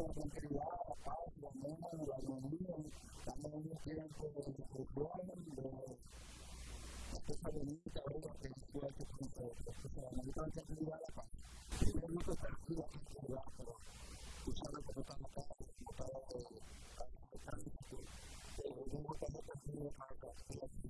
la tranquilidad, la paz, la armonía, la armonía, también un tiempo de reflexión, de las cosas que yo he hecho con ustedes. O sea, la la la paz. Si yo no te tranquilo, no te ayudar, pero tú sabes que no estás matando, no estás matando, no estás matando, no no no no no no no no no matando, no estás matando, no estás matando, no